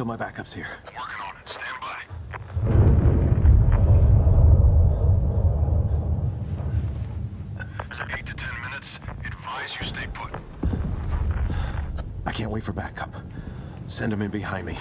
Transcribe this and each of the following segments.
Till my backup's here? Working on it. Stand by. Is it eight to ten minutes? Advise you stay put. I can't wait for backup. Send them in behind me.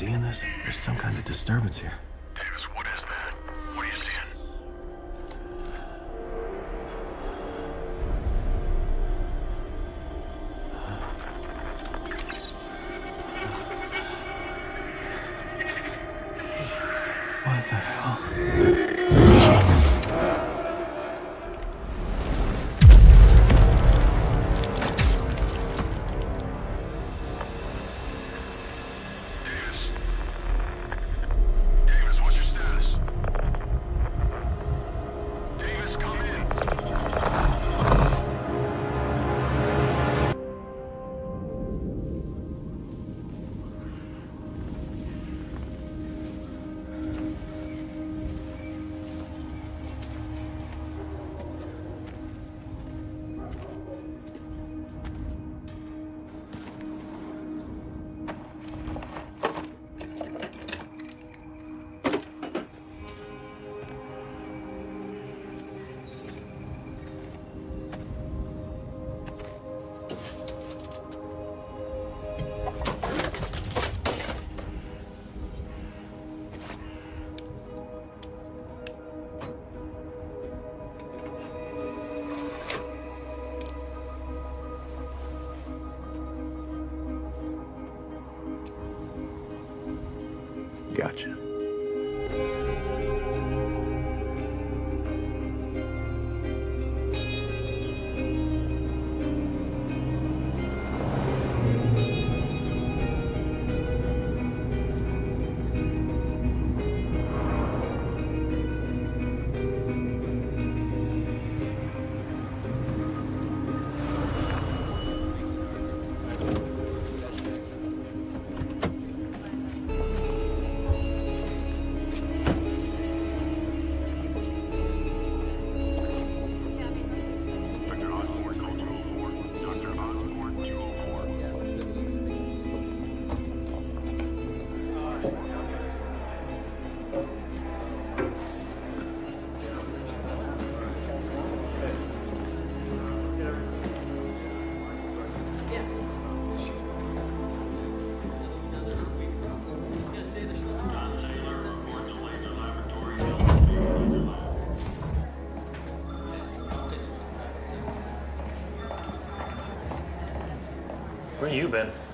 Seeing this? There's some kind of disturbance here.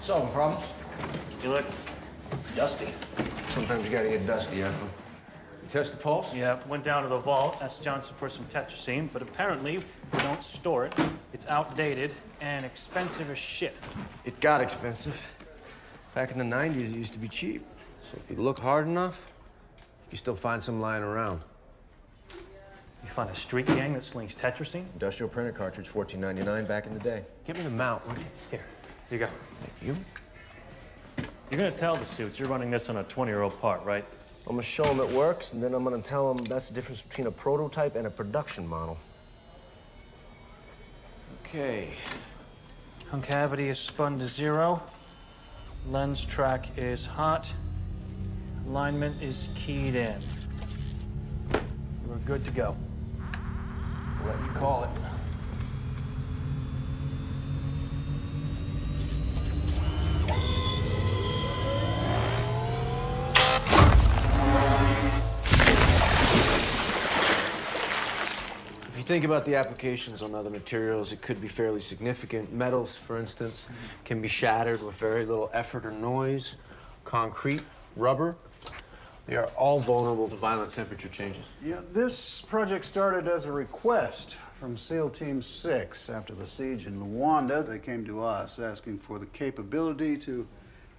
Solving problems. You look dusty. Sometimes you gotta get dusty, Ethel. You test the pulse? Yeah, went down to the vault, asked Johnson for some tetracycline, but apparently we don't store it. It's outdated and expensive as shit. It got expensive. Back in the 90s, it used to be cheap. So if you look hard enough, you still find some lying around. You find a street gang that slings tetracycline? Industrial printer cartridge, $14.99 back in the day. Give me the mount, will you? Here, here you go. Thank you. You're gonna tell the suits you're running this on a 20-year-old part, right? I'm gonna show them it works, and then I'm gonna tell them that's the difference between a prototype and a production model. Okay. Concavity is spun to zero. Lens track is hot. Alignment is keyed in. We're good to go. What you call it. Think about the applications on other materials, it could be fairly significant. Metals, for instance, can be shattered with very little effort or noise. Concrete, rubber, they are all vulnerable to violent temperature changes. Yeah, this project started as a request from SEAL Team 6. After the siege in Luanda, they came to us asking for the capability to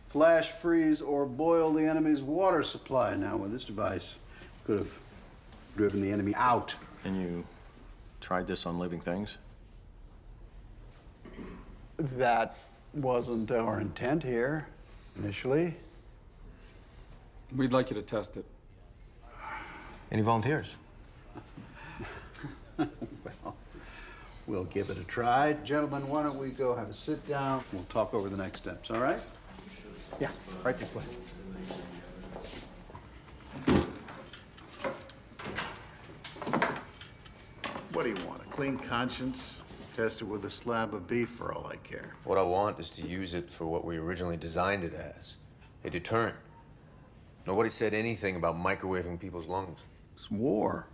flash freeze or boil the enemy's water supply. Now, with this device, could have driven the enemy out. And you tried this on living things? That wasn't our intent here initially. We'd like you to test it. Any volunteers? Well, we'll give it a try. Gentlemen, why don't we go have a sit down? We'll talk over the next steps, all right? Yeah, right this way. What do you want? A clean conscience? Test it with a slab of beef for all I care. What I want is to use it for what we originally designed it as a deterrent. Nobody said anything about microwaving people's lungs. It's war.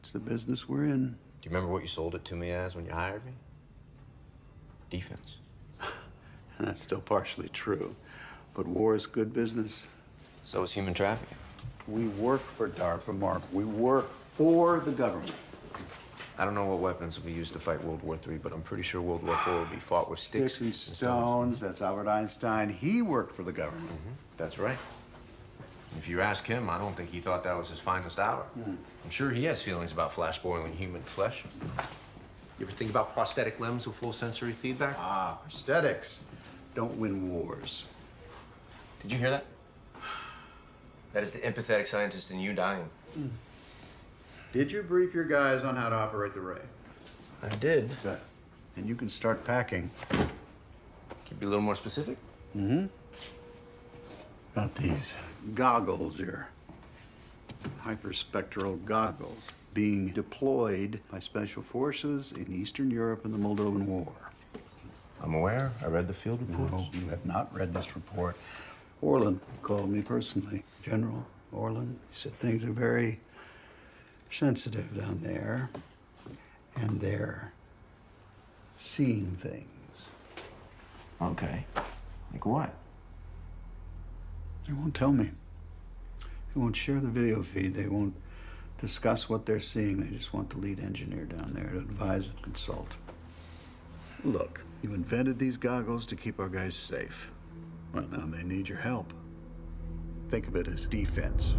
It's the business we're in. Do you remember what you sold it to me as when you hired me? Defense. And that's still partially true. But war is good business. So is human trafficking. We work for DARPA, Mark. We work for the government. I don't know what weapons will be used to fight World War III, but I'm pretty sure World War IV will be fought with sticks, Sticks and stones. That's Albert Einstein. He worked for the government. Mm-hmm. That's right. If you ask him, I don't think he thought that was his finest hour. Mm-hmm. I'm sure he has feelings about flash boiling human flesh. You ever think about prosthetic limbs with full sensory feedback? Ah, prosthetics don't win wars. Did you hear that? That is the empathetic scientist in you dying. Mm. Did you brief your guys on how to operate the ray? I did. Good. And you can start packing. Can you be a little more specific? Mm-hmm. About these goggles here. Hyperspectral goggles being deployed by special forces in Eastern Europe in the Moldovan War. I'm aware. I read the field reports. No, you have not read this report. Orland called me personally. General Orland. He said things are very sensitive down there. And they're seeing things. Okay. Like what? They won't tell me. They won't share the video feed. They won't discuss what they're seeing. They just want the lead engineer down there to advise and consult. Look, you invented these goggles to keep our guys safe. Well, now they need your help. Think of it as defense.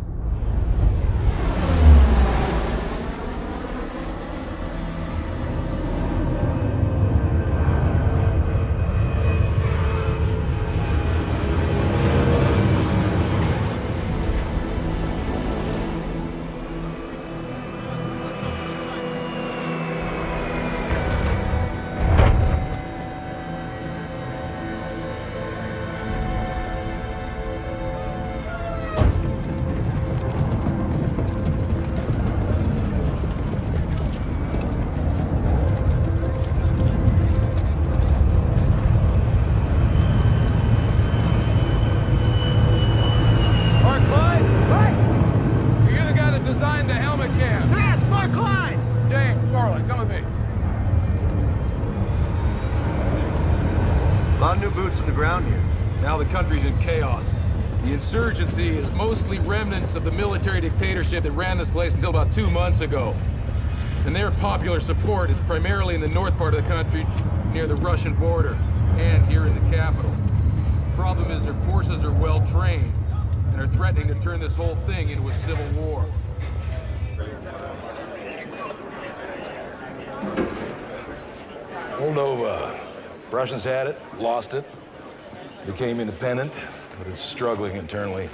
On the ground here. Now the country's in chaos. The insurgency is mostly remnants of the military dictatorship that ran this place until about two months ago. And their popular support is primarily in the north part of the country, near the Russian border, and here in the capital. Problem is their forces are well trained and are threatening to turn this whole thing into a civil war. Moldova. Uh, Russians had it, lost it, became independent, but it's struggling internally.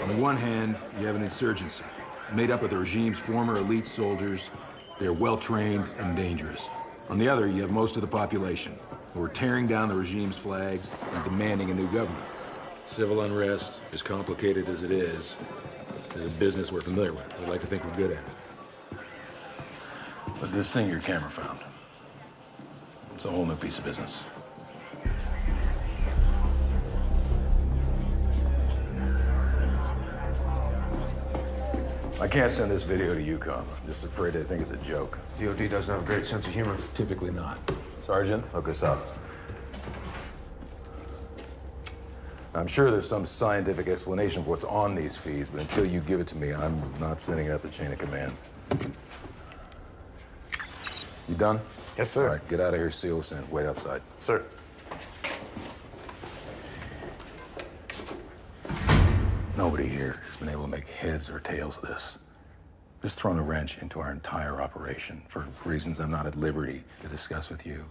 On the one hand, you have an insurgency made up of the regime's former elite soldiers. They're well trained and dangerous. On the other, you have most of the population who are tearing down the regime's flags and demanding a new government. Civil unrest, as complicated as it is, is a business we're familiar with. We like to think we're good at it. But this thing your camera found, it's a whole new piece of business. I can't send this video to EUCOM. I'm just afraid they think it's a joke. DOD doesn't have a great sense of humor. Typically not. Sergeant, hook us up. I'm sure there's some scientific explanation for what's on these feeds, but until you give it to me, I'm not sending it up the chain of command. You done? Yes, sir. All right, get out of here, seal this in. Wait outside. Sir. Nobody here has been able to make heads or tails of this. Just thrown a wrench into our entire operation for reasons I'm not at liberty to discuss with you.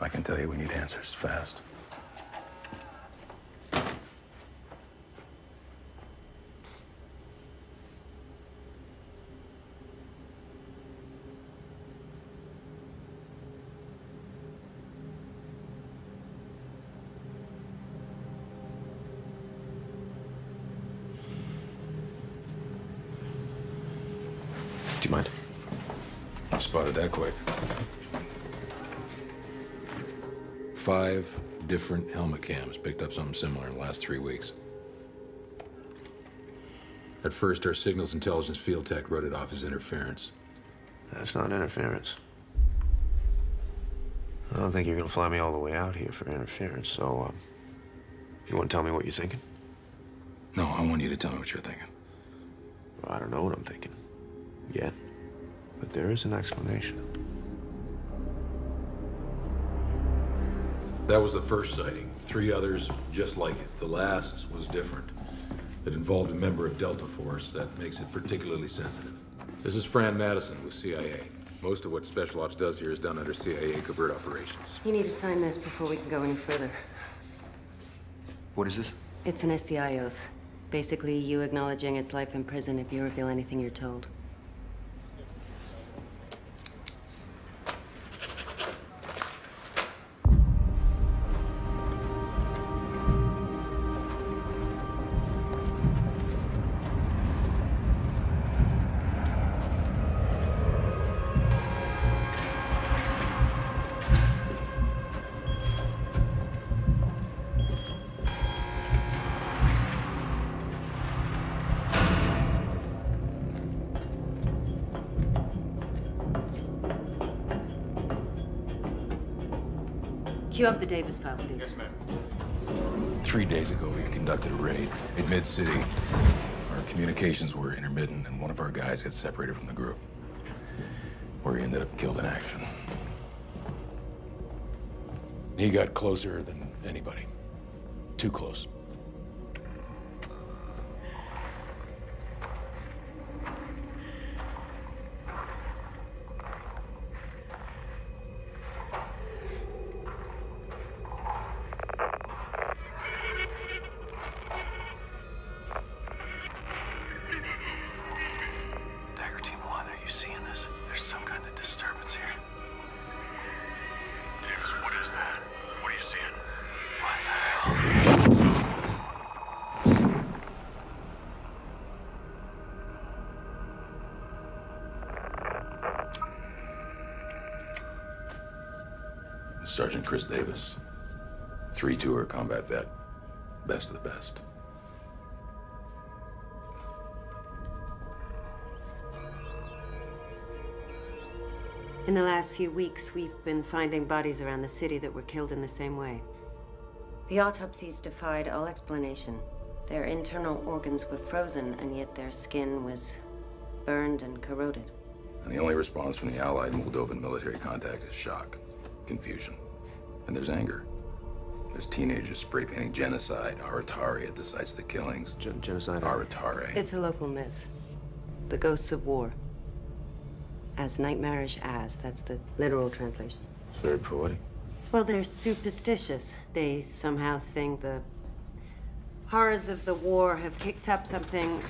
I can tell you we need answers fast. Do you mind? Spotted that quick. Five different helmet cams picked up something similar in the last three weeks. At first, our signals intelligence field tech wrote it off as interference. That's not interference. I don't think you're gonna fly me all the way out here for interference, so, um, you wanna tell me what you're thinking? No, I want you to tell me what you're thinking. Well, I don't know what I'm thinking. Yet. But there is an explanation. That was the first sighting. Three others just like it. The last was different. It involved a member of Delta Force that makes it particularly sensitive. This is Fran Madison with CIA. Most of what Special Ops does here is done under CIA covert operations. You need to sign this before we can go any further. What is this? It's an SCI oath. Basically, you acknowledging its life in prison if you reveal anything you're told. Cue up the Davis file, please. Yes, ma'am. Three days ago, we conducted a raid in Mid-City. Our communications were intermittent, and one of our guys got separated from the group, where he ended up killed in action. He got closer than anybody. Too close. Chris Davis. Three-tour combat vet. Best of the best. In the last few weeks, we've been finding bodies around the city that were killed in the same way. The autopsies defied all explanation. Their internal organs were frozen, and yet their skin was burned and corroded. And the only response from the Allied Moldovan military contact is shock, confusion, and there's anger. There's teenagers spray painting genocide, Aratari at the sites of the killings. Gen- genocide? Aratari. It's a local myth. The ghosts of war. As nightmarish as, that's the literal translation. It's very poetic. Well, they're superstitious. They somehow think the horrors of the war have kicked up something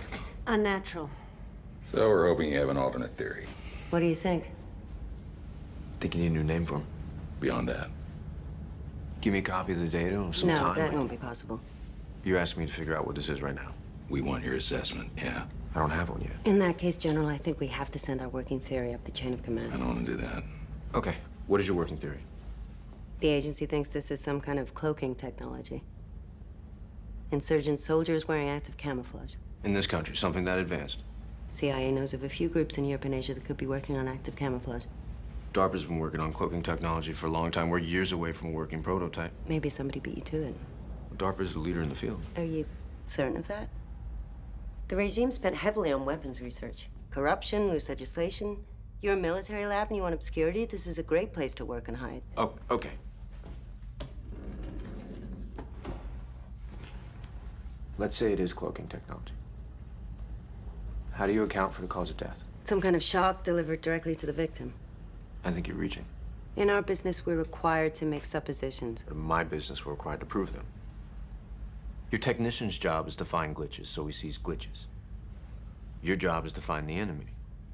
unnatural. So we're hoping you have an alternate theory. What do you think? Think you need a new name for him? Beyond that, Give me a copy of the data and some no, time. that won't be possible. You asked me to figure out what this is right now. We want your assessment, yeah. I don't have one yet. In that case, General, I think we have to send our working theory up the chain of command. I don't want to do that. Okay, what is your working theory? The agency thinks this is some kind of cloaking technology. Insurgent soldiers wearing active camouflage. In this country, something that advanced. CIA knows of a few groups in Europe and Asia that could be working on active camouflage. DARPA's been working on cloaking technology for a long time. We're years away from a working prototype. Maybe somebody beat you to it. DARPA's the leader in the field. Are you certain of that? The regime spent heavily on weapons research. Corruption, loose legislation. You're a military lab and you want obscurity? This is a great place to work and hide. Oh, okay. Let's say it is cloaking technology. How do you account for the cause of death? Some kind of shock delivered directly to the victim. I think you're reaching. In our business, we're required to make suppositions. In my business, we're required to prove them. Your technician's job is to find glitches, so he sees glitches. Your job is to find the enemy,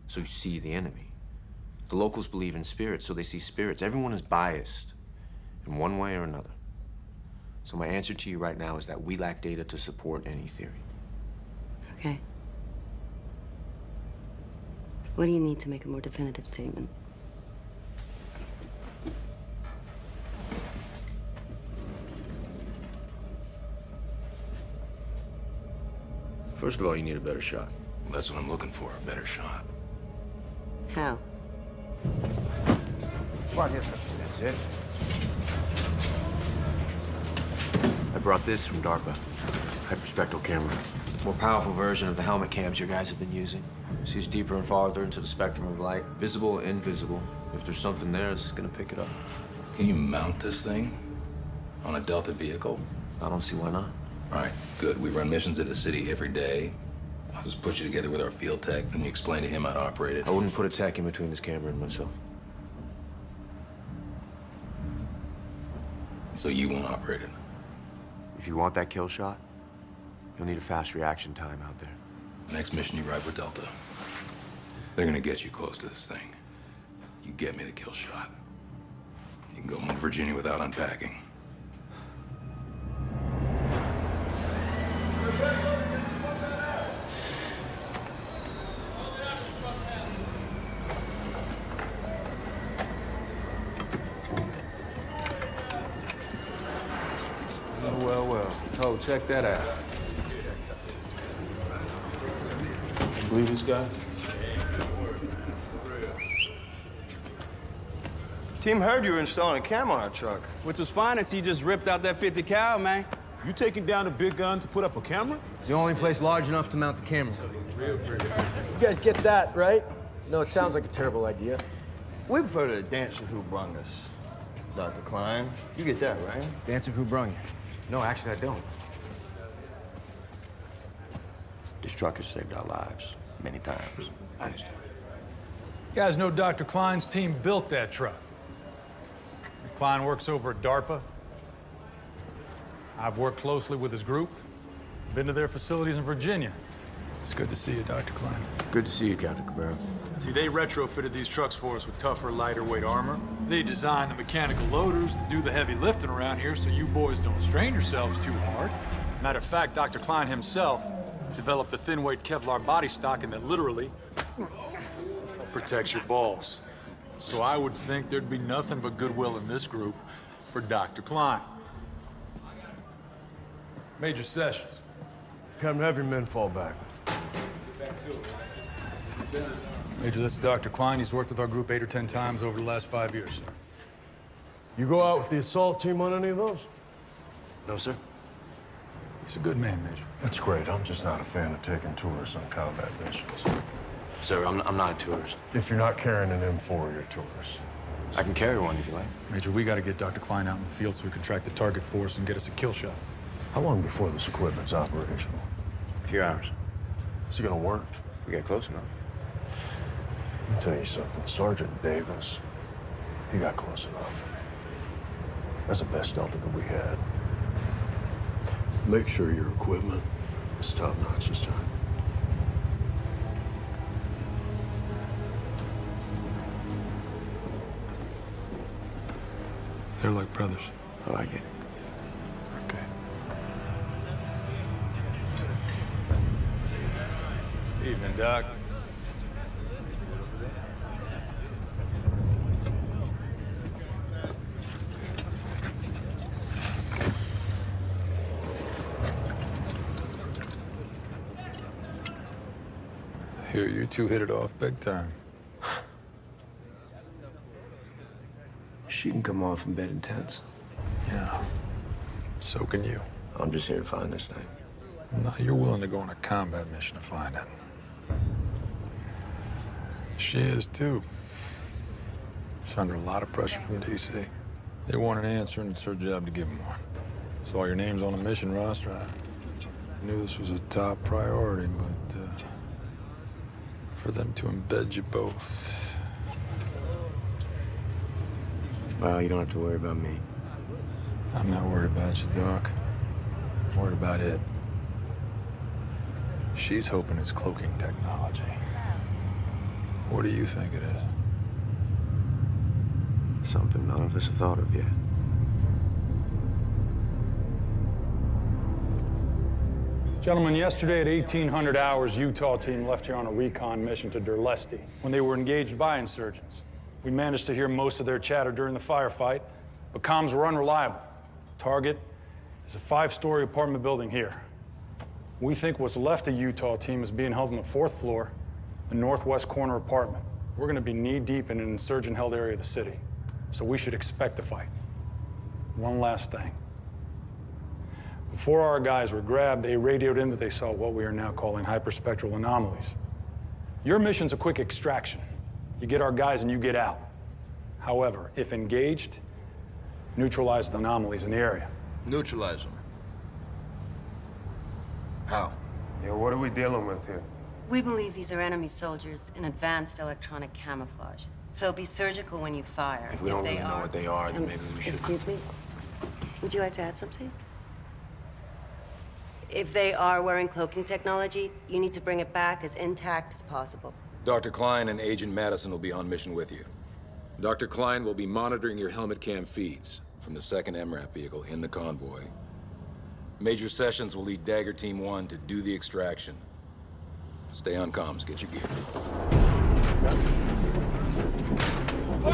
so you see the enemy. The locals believe in spirits, so they see spirits. Everyone is biased in one way or another. So my answer to you right now is that we lack data to support any theory. Okay. What do you need to make a more definitive statement? First of all, you need a better shot. That's what I'm looking for, a better shot. How? That's it. I brought this from DARPA. Hyperspectral camera. More powerful version of the helmet cams your guys have been using. Sees deeper and farther into the spectrum of light. Visible, invisible. If there's something there, it's gonna pick it up. Can you mount this thing on a Delta vehicle? I don't see why not. All right, good. We run missions in the city every day. I'll just put you together with our field tech, and you explain to him how to operate it. I wouldn't put a tech in between this camera and myself. So you won't operate it. If you want that kill shot, you'll need a fast reaction time out there. Next mission you ride with Delta. They're gonna get you close to this thing. You get me the kill shot. You can go home to Virginia without unpacking. Well, well, oh, check that out. You believe this guy? Team heard you were installing a cam on our truck. Which was fine as he just ripped out that 50 cal, man. You taking down a big gun to put up a camera? It's the only place large enough to mount the camera. You guys get that, right? No, it sounds like a terrible idea. We prefer to dance with who brung us. Dr. Klein, you get that, right? Dance of who brung you. No, actually, I don't. This truck has saved our lives many times. I You guys know Dr. Klein's team built that truck. Klein works over at DARPA. I've worked closely with his group, been to their facilities in Virginia. It's good to see you, Dr. Klein. Good to see you, Captain Cabrera. See, they retrofitted these trucks for us with tougher, lighter weight armor. They designed the mechanical loaders that do the heavy lifting around here so you boys don't strain yourselves too hard. Matter of fact, Dr. Klein himself developed the thin weight Kevlar body stocking that literally protects your balls. So I would think there'd be nothing but goodwill in this group for Dr. Klein. Major Sessions. Captain, have your men fall back. Major, this is Dr. Klein. He's worked with our group eight or ten times over the last five years, sir. You go out with the assault team on any of those? No, sir. He's a good man, Major. That's great. I'm just not a fan of taking tourists on combat missions. Sir, I'm, I'm not a tourist. If you're not carrying an M4, you're a tourist. I can carry one if you like. Major, we got to get Dr. Klein out in the field so we can track the target force and get us a kill shot. How long before this equipment's operational? A few hours. Is it gonna work? We get close enough. Let me tell you something. Sergeant Davis, he got close enough. That's the best Delta that we had. Make sure your equipment is top notch this time. They're like brothers. I like it. Evening, Doc. Here, you two hit it off big time. She can come off in bed in tents. Yeah. So can you. I'm just here to find this thing. No, you're willing to go on a combat mission to find it. She is, too. She's under a lot of pressure from D.C. They want an answer, and it's her job to give them one. Saw your names on the mission roster. I knew this was a top priority, but uh, for them to embed you both. Well, you don't have to worry about me. I'm not worried about you, Doc. I'm worried about it. She's hoping it's cloaking technology. What do you think it is? Something none of us have thought of yet. Gentlemen, yesterday at 1800 hours, Utah team left here on a recon mission to Durlesti when they were engaged by insurgents. We managed to hear most of their chatter during the firefight, but comms were unreliable. Target is a five-story apartment building here. We think what's left of Utah team is being held on the fourth floor, the northwest corner apartment. We're gonna be knee-deep in an insurgent-held area of the city, so we should expect a fight. One last thing. Before our guys were grabbed, they radioed in that they saw what we are now calling hyperspectral anomalies. Your mission's a quick extraction. You get our guys and you get out. However, if engaged, neutralize the anomalies in the area. Neutralize them. How? Yeah, what are we dealing with here? We believe these are enemy soldiers in advanced electronic camouflage. So be surgical when you fire. If we don't they really know what they are, then Um, maybe we should. Excuse me? Would you like to add something? If they are wearing cloaking technology, you need to bring it back as intact as possible. Dr. Klein and Agent Madison will be on mission with you. Dr. Klein will be monitoring your helmet cam feeds from the second MRAP vehicle in the convoy. Major Sessions will lead Dagger Team 1 to do the extraction. Stay on comms, get your gear. All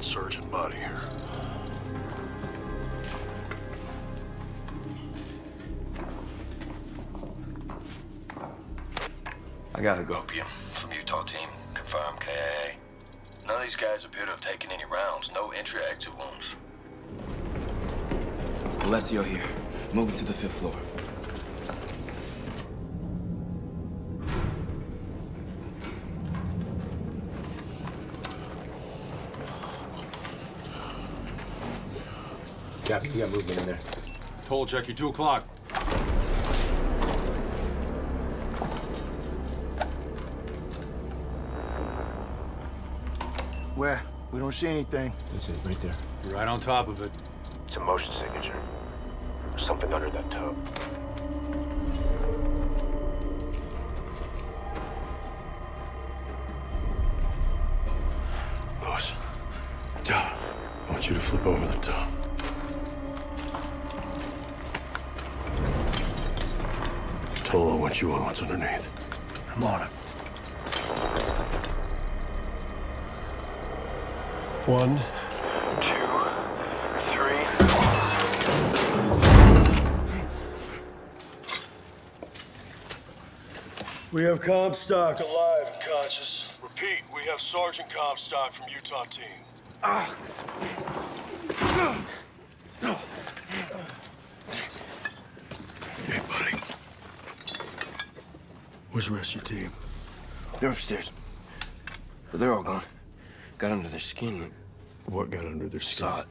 insurgent body here. I gotta go. Opium from Utah team. Confirm KIA. None of these guys appear to have taken any rounds. No entry-exit wounds. Alessio here. Moving to the fifth floor. Captain, we got movement in there. Toll check you two o'clock. Where? We don't see anything. That's it, right there. You're right on top of it. It's a motion signature. There's something under that tub. Comstock alive and conscious. Repeat, we have Sergeant Comstock from Utah team. Ah. Hey, buddy. Where's the rest of your team? They're upstairs. But they're all gone. Got under their skin. What got under their skin? Saw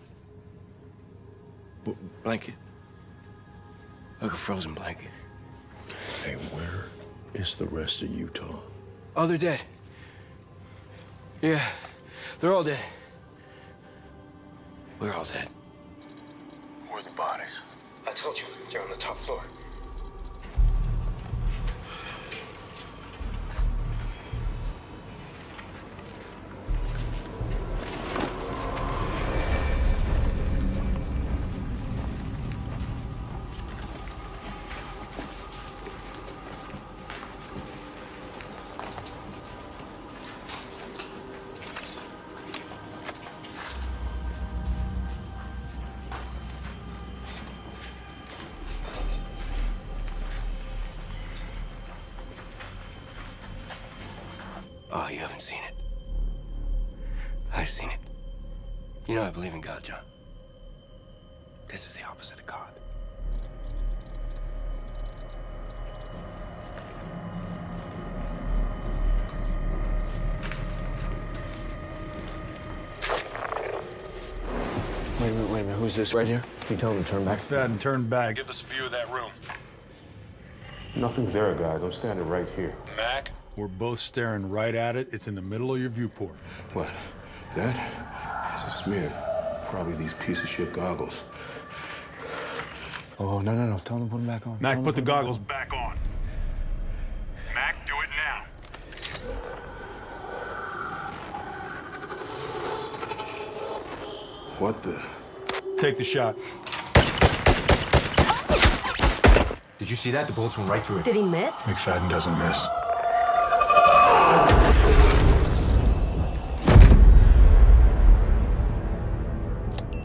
it. Blanket. Like a frozen blanket. Hey, where is the rest of Utah? Oh, they're dead. Yeah, they're all dead. We're all dead. Where are the bodies? I told you, they're on the top floor. This right here? Can you tell him to turn back? McFadden, turn back. Give us a view of that room. Nothing's there, guys. I'm standing right here. Mac? We're both staring right at it. It's in the middle of your viewport. What? That? This is smeared. Probably these piece of shit goggles. Oh, no, no, no. Tell him to put them back on. Mac, him put the goggles back on. Mac, do it now. What the? Take the shot. Did you see that? The bullets went right through it. Did he miss? McFadden doesn't miss.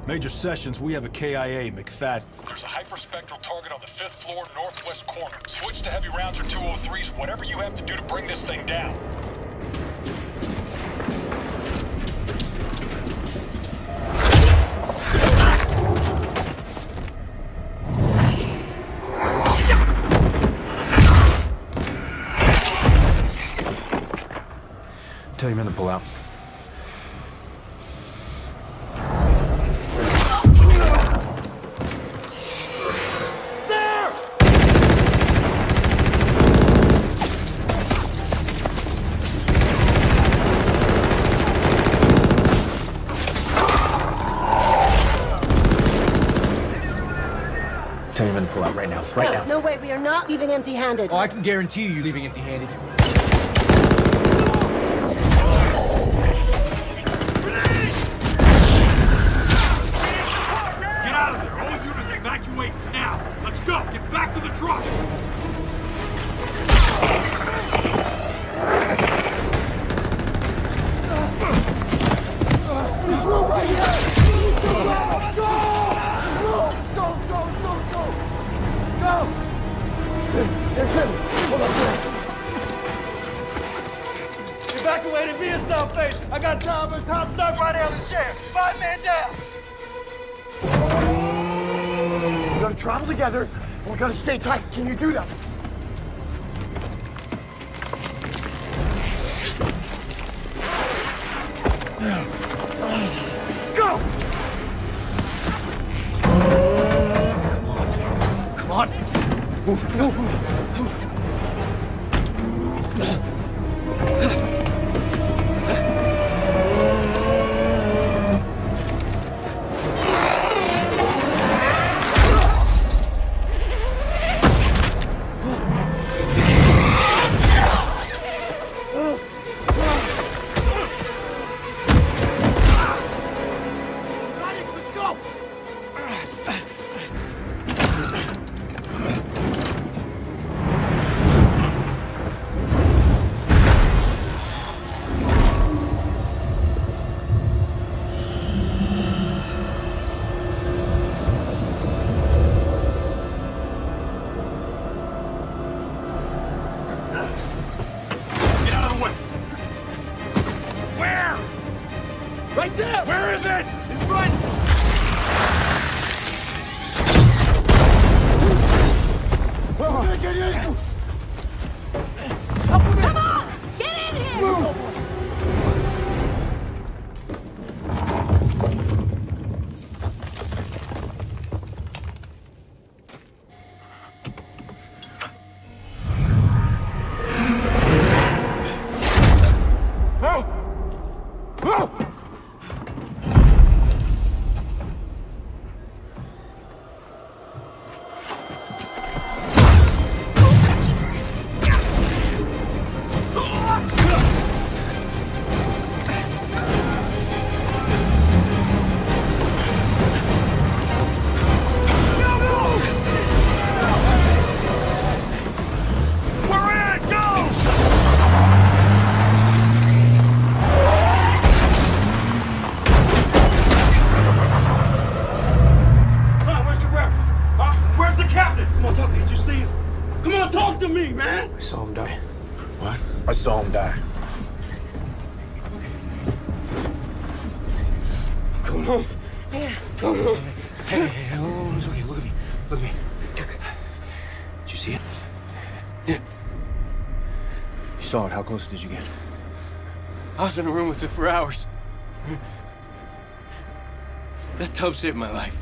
Major Sessions, we have a KIA, McFadden. There's a hyperspectral target on the fifth floor, northwest corner. Switch to heavy rounds or 203s, whatever you have to do to bring this thing down. Tell your men to pull out. Tell your men to pull out right now. Right no, now. no way. We are not leaving empty-handed. Oh, I can guarantee you you're leaving empty-handed. We're gonna stay tight. Can you do that? Saw it. How close did you get? I was in a room with it for hours. That tub saved my life.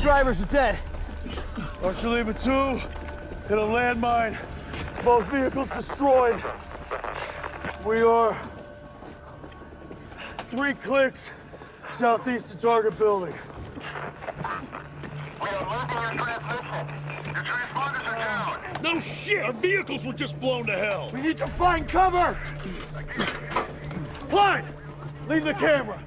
Both drivers are dead. Archuleta 2 hit a landmine. Both vehicles destroyed. We are three clicks southeast of target building. We are losing your transmission. Your transponders are down. No shit! Our vehicles were just blown to hell! We need to find cover! Clyde! Leave the camera!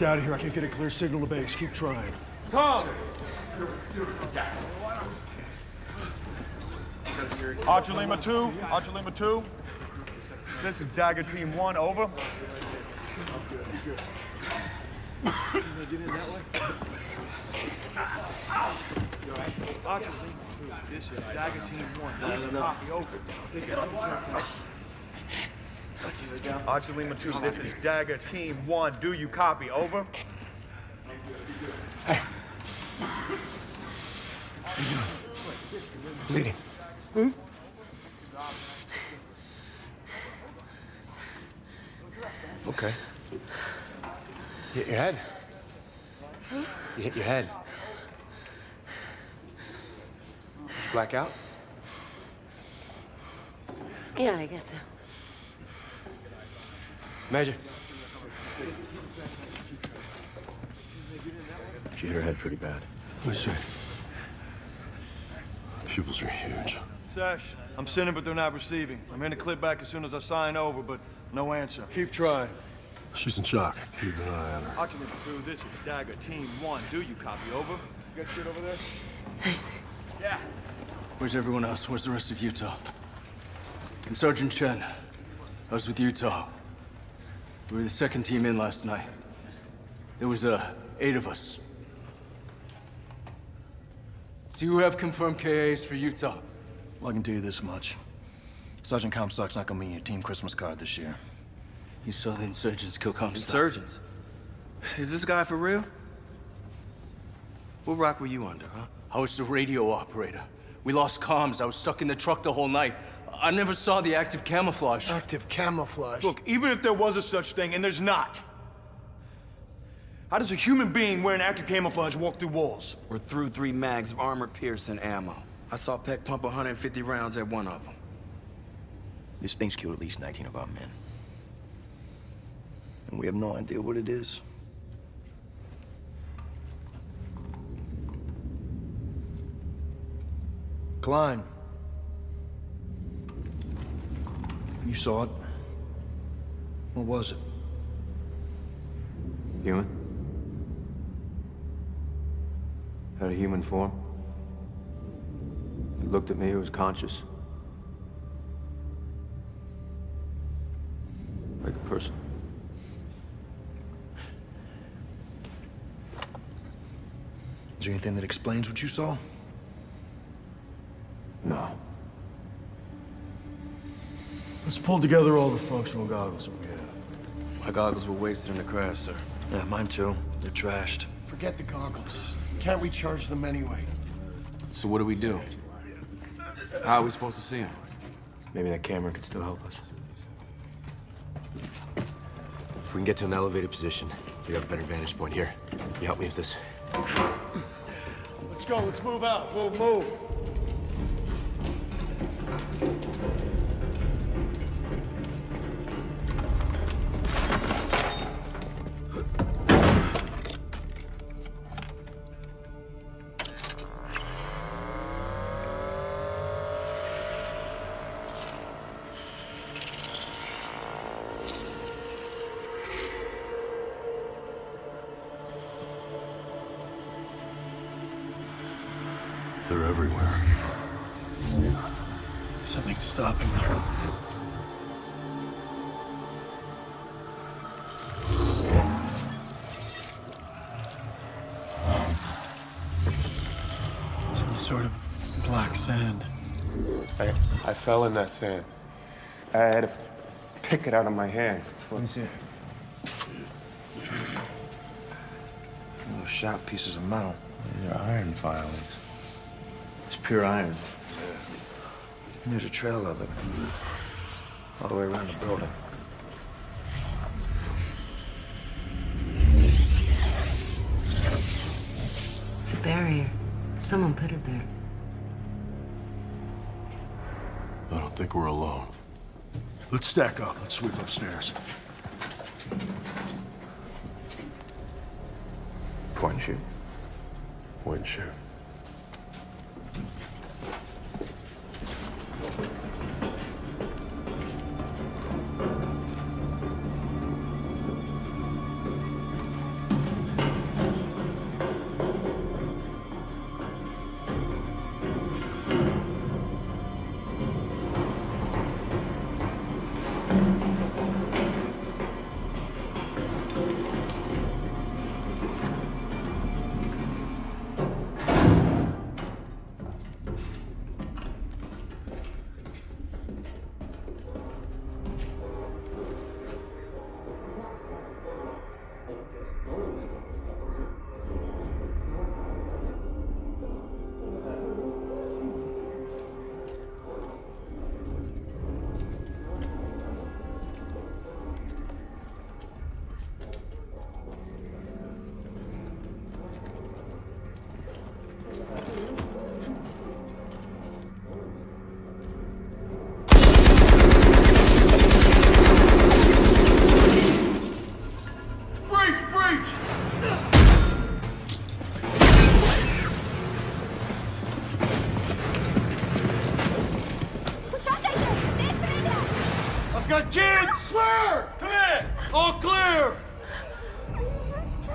Need out of here. I can't get a clear signal to base. Keep trying. Come. Archer Lima 2, Archer Lima 2. This is Dagger Team 1, over. Archer Lima 2, this is Dagger Team 1. Copy, over. Archer Lima 2, this is Dagger Team 1. Do you copy? Over. Hey. Bleeding. Hmm? Okay. You hit your head. You hit your head. Did you black out? Yeah, I guess so. Major. She hit her head pretty bad. I see. Pupils are huge. Sash, I'm sending, but they're not receiving. I'm in to clip back as soon as I sign over, but no answer. Keep trying. She's in shock. Keep an eye on her. Archer Lima 2, this is Dagger Team 1. Do you copy? Over. You got shit over there? Yeah. Where's everyone else? Where's the rest of Utah? I'm Sergeant Chen. I was with Utah. We were the second team in last night. There was, uh, eight of us. Do you have confirmed KAs for Utah? Well, I can tell you this much. Sergeant Comstock's not gonna be in your team Christmas card this year. You saw the insurgents kill Comstock. Insurgents? Is this guy for real? What rock were you under, huh? I was the radio operator. We lost comms. I was stuck in the truck the whole night. I never saw the active camouflage. Active camouflage? Look, even if there was a such thing, and there's not, how does a human being wearing active camouflage walk through walls? We're through three mags of armor-piercing ammo. I saw Peck pump 150 rounds at one of them. This thing's killed at least 19 of our men. And we have no idea what it is. Clyne. You saw it. What was it? Human? Had a human form. It looked at me, it was conscious. Like a person. Is there anything that explains what you saw? No. Let's pull together all the functional goggles that we have. My goggles were wasted in the crash, sir. Yeah, mine too. They're trashed. Forget the goggles. Can't recharge them anyway. So what do we do? How are we supposed to see him? Maybe that camera could still help us. If we can get to an elevated position, we have a better vantage point here. Can You help me with this. Let's go. Let's move out. Move, move. Sort of black sand. I, I fell in that sand. I had to pick it out of my hand. Let me see it. Little sharp pieces of metal. They're iron filings. It's pure iron. And There's a trail of it. All the way around the building. Someone put it there. I don't think we're alone. Let's stack up. Let's sweep upstairs. Point Point shoot. Point and shoot.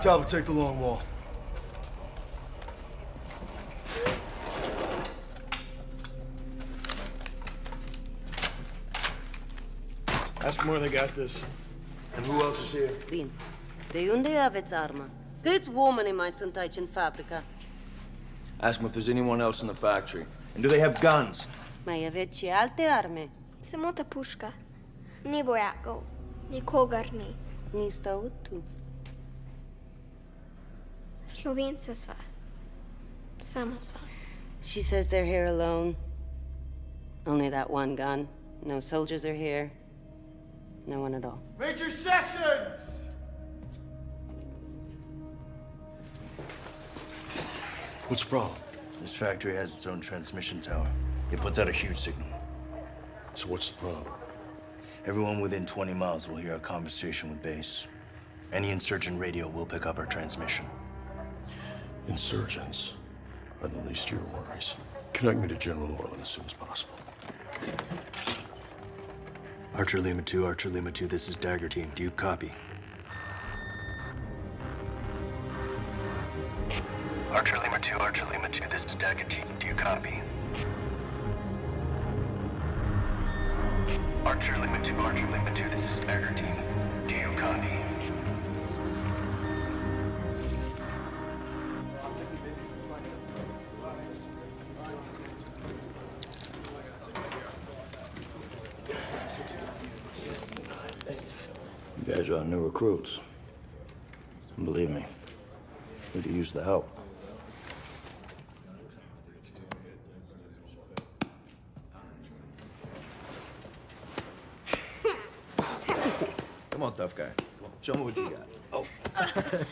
I'll take the long wall. Ask them where they got this. And who else is here? Bin. De unde have arma? Câți oameni woman in my în fabrica? Ask them if there's anyone else in the factory. And do they have guns? Mai aveți și alte arme? Se mută pușca. Ni bojaco, ni kogar ni. Ni stau tu. Slovenca sva. Sama sva. She says they're here alone. Only that one gun. No soldiers are here. No one at all. Major Sessions! What's the problem? This factory has its own transmission tower. It puts out a huge signal. So what's the problem? Everyone within 20 miles will hear our conversation with base. Any insurgent radio will pick up our transmission. Insurgents are the least of your worries. Connect me to General Orland as soon as possible. Archer Lima 2, Archer Lima 2, this is Dagger Team. Do you copy? Archer Lima 2, Archer Lima 2, this is Dagger Team. Do you copy? Archer Lima 2, Archer Lima 2, this is Dagger Team. Recruits. And Believe me, we could use the help. Come on, tough guy. Show me what you got. Oh.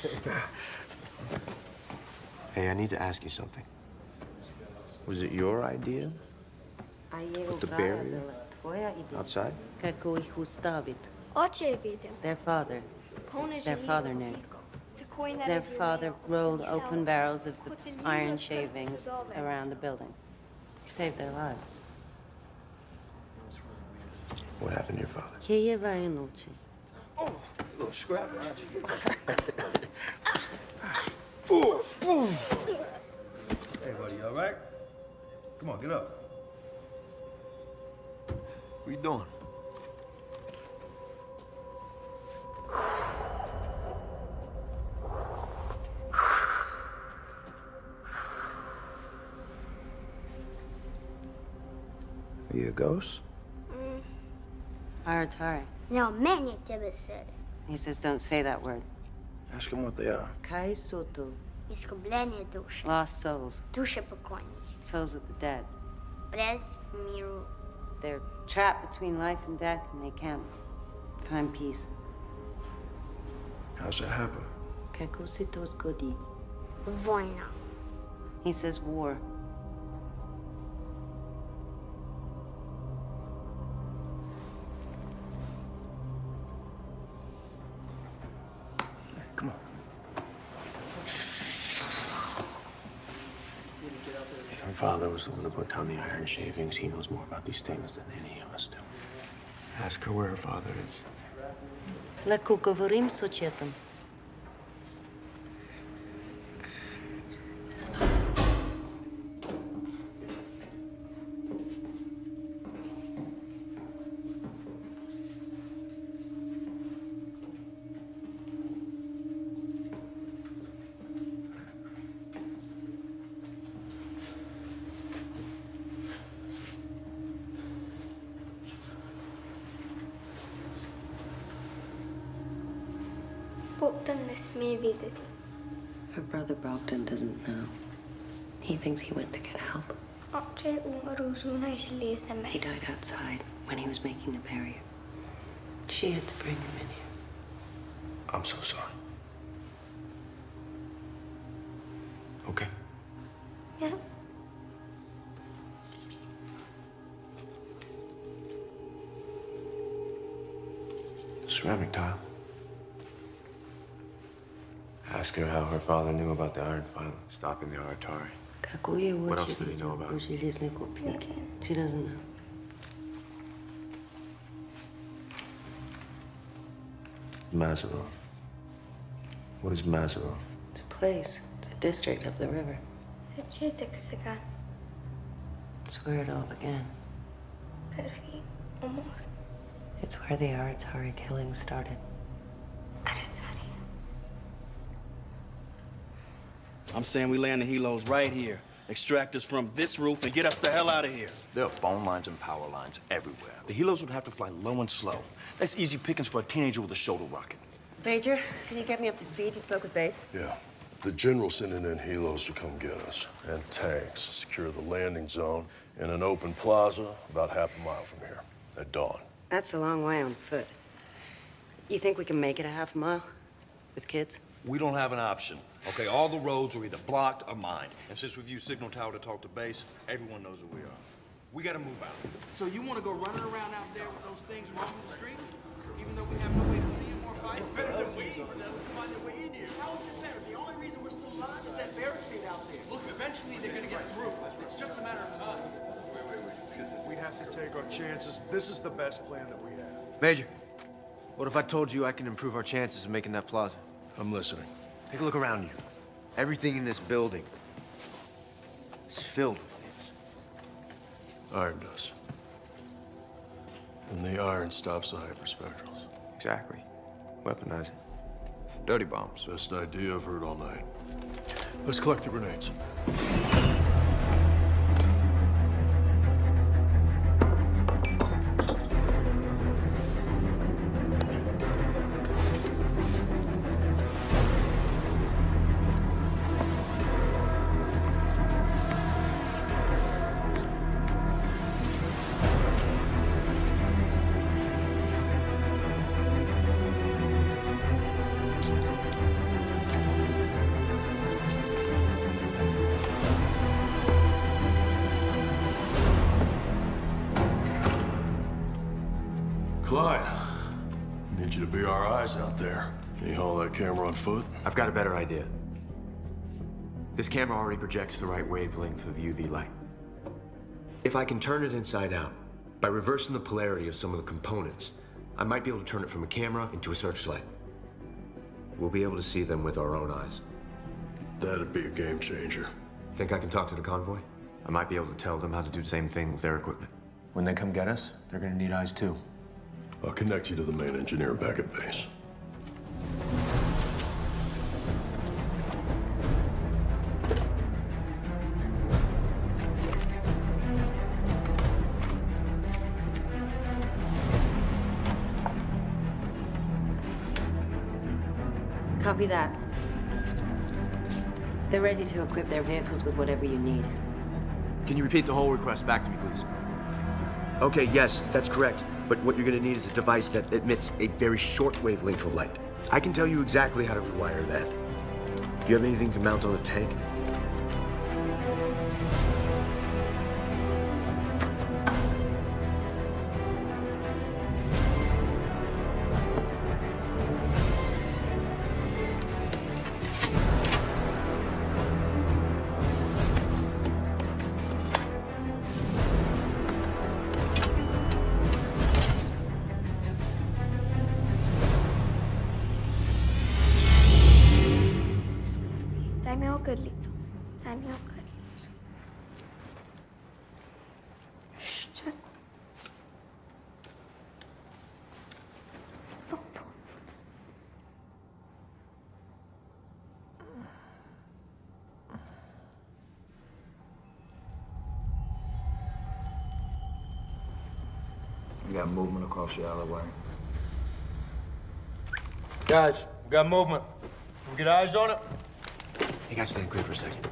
Hey, I need to ask you something. Was it your idea? Put the barrier outside? Kako ih ustavit? Oče je. Their father. Pone Their father knew. Miko. Takoj na Their father rolled open barrels of the iron shavings around the building. He saved their lives. What happened to your father? Kijeva je noche. little scrap. Hey, buddy, you all right? Come on, get up. What are you doing? Are you a ghost? Mm. Aratari. No, meni tebe sere. He says don't say that word. Ask him what they are. Kai sotu. Izgubljene duše. Lost souls. Duše pokojnih. Souls of the dead. Brez miru. They're trapped between life and death and they can't find peace. How's that happen? Kako se to zgodi? Vojna. He says war. father was the one who put down the iron shavings. He knows more about these things than any of us do. Ask her where her father is. La Kukovorim Sochetum. Her brother Bogdan doesn't know. He thinks he went to get help. He died outside when he was making the barrier. She had to bring him in here. I'm so sorry. Okay. Yeah. ceramic tile. her father knew about the iron filing, stopping the Aratari. What else did he know about? She doesn't know. Mazarov. What is Mazarov? It's a place. It's a district up the river. It's where it all began. It's where the Aratari killing started. I'm saying we land the helos right here. Extract us from this roof and get us the hell out of here. There are phone lines and power lines everywhere. The helos would have to fly low and slow. That's easy pickings for a teenager with a shoulder rocket. Major, can you get me up to speed? You spoke with Base? Yeah. The general's sending in helos to come get us, and tanks to secure the landing zone in an open plaza about half a mile from here, at dawn. That's a long way on foot. You think we can make it a half mile? With kids? We don't have an option. Okay, all the roads are either blocked or mined. And since we've used Signal Tower to talk to base, everyone knows where we are. We gotta move out. So you want to go running around out there with those things roaming the street? Even though we have no way to see them or fight It's better than waiting for them to find their way in here. How is it better? The only reason we're still alive is that barricade out there. Look, eventually they're gonna get through. It's just a matter of time. Wait, wait, wait. We have to take our chances. This is the best plan that we have. Major, what if I told you I can improve our chances of making that plaza? I'm listening. Take a look around you. Everything in this building is filled with these. Iron does. And the iron stops the hyperspectrals. Exactly. Weaponize it. Dirty bombs. Best idea I've heard all night. Let's collect the grenades. This camera already projects the right wavelength of UV light. If I can turn it inside out, by reversing the polarity of some of the components, I might be able to turn it from a camera into a searchlight. We'll be able to see them with our own eyes. That'd be a game changer. Think I can talk to the convoy? I might be able to tell them how to do the same thing with their equipment. When they come get us, they're gonna need eyes too. I'll connect you to the main engineer back at base. Copy that. They're ready to equip their vehicles with whatever you need. Can you repeat the whole request back to me, please? Okay, yes, that's correct. But what you're gonna need is a device that emits a very short wavelength of light. I can tell you exactly how to rewire that. Do you have anything to mount on a tank? We got movement across the alleyway. Guys, we got movement. We get eyes on it? You guys stand clear for a second.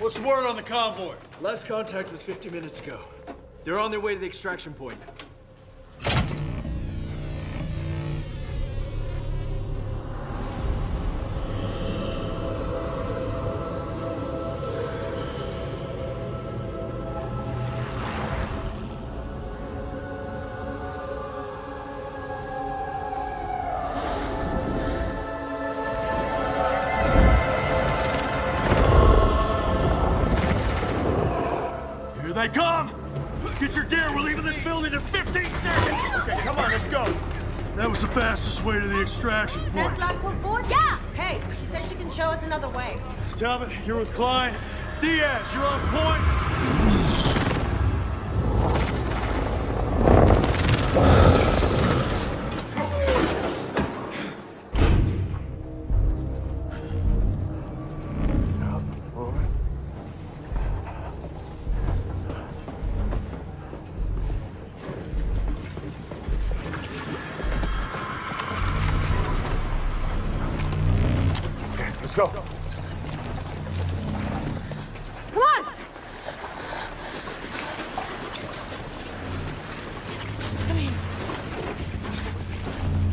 What's the word on the convoy? Last contact was 50 minutes ago. They're on their way to the extraction point. Way to the extraction point. That's Lockwood Ford? Yeah! Hey, she says she can show us another way. Talbot, you're with Clyne. Diaz, you're on point. Let's go. Come on!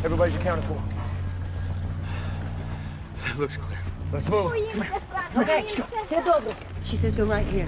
Everybody's accounted for. Looks clear. Let's move. Okay, все добре. She says go right here.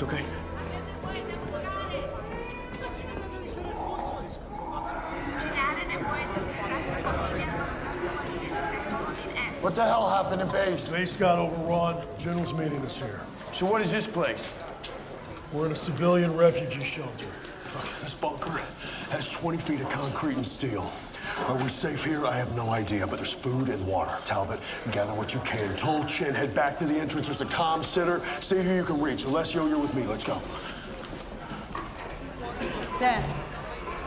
It's okay. What the hell happened in base? Base got overrun. General's meeting us here. So what is this place? We're in a civilian refugee shelter. Look, this bunker has 20 feet of concrete and steel. Are we safe here? I have no idea, but there's food and water. Talbot, gather what you can. Toll Chin, head back to the entrance. There's a comm center. See who you can reach. Alessio, you're with me. Let's go. Sam.